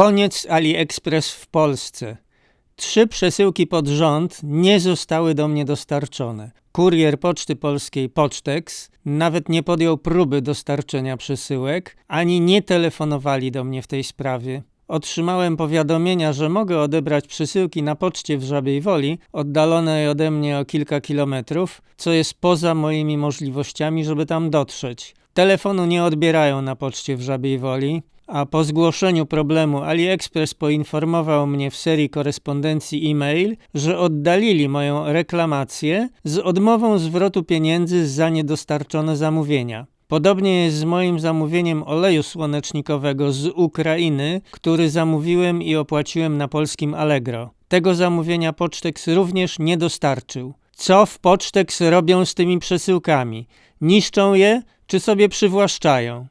Koniec AliExpress w Polsce. Trzy przesyłki pod rząd nie zostały do mnie dostarczone. Kurier Poczty Polskiej Pocztex nawet nie podjął próby dostarczenia przesyłek, ani nie telefonowali do mnie w tej sprawie. Otrzymałem powiadomienia, że mogę odebrać przesyłki na poczcie w Żabiej Woli, oddalonej ode mnie o kilka kilometrów, co jest poza moimi możliwościami, żeby tam dotrzeć. Telefonu nie odbierają na poczcie w Żabiej Woli, a po zgłoszeniu problemu AliExpress poinformował mnie w serii korespondencji e-mail, że oddalili moją reklamację z odmową zwrotu pieniędzy za niedostarczone zamówienia. Podobnie jest z moim zamówieniem oleju słonecznikowego z Ukrainy, który zamówiłem i opłaciłem na polskim Allegro. Tego zamówienia Pocztex również nie dostarczył. Co w Pocztex robią z tymi przesyłkami? Niszczą je czy sobie przywłaszczają?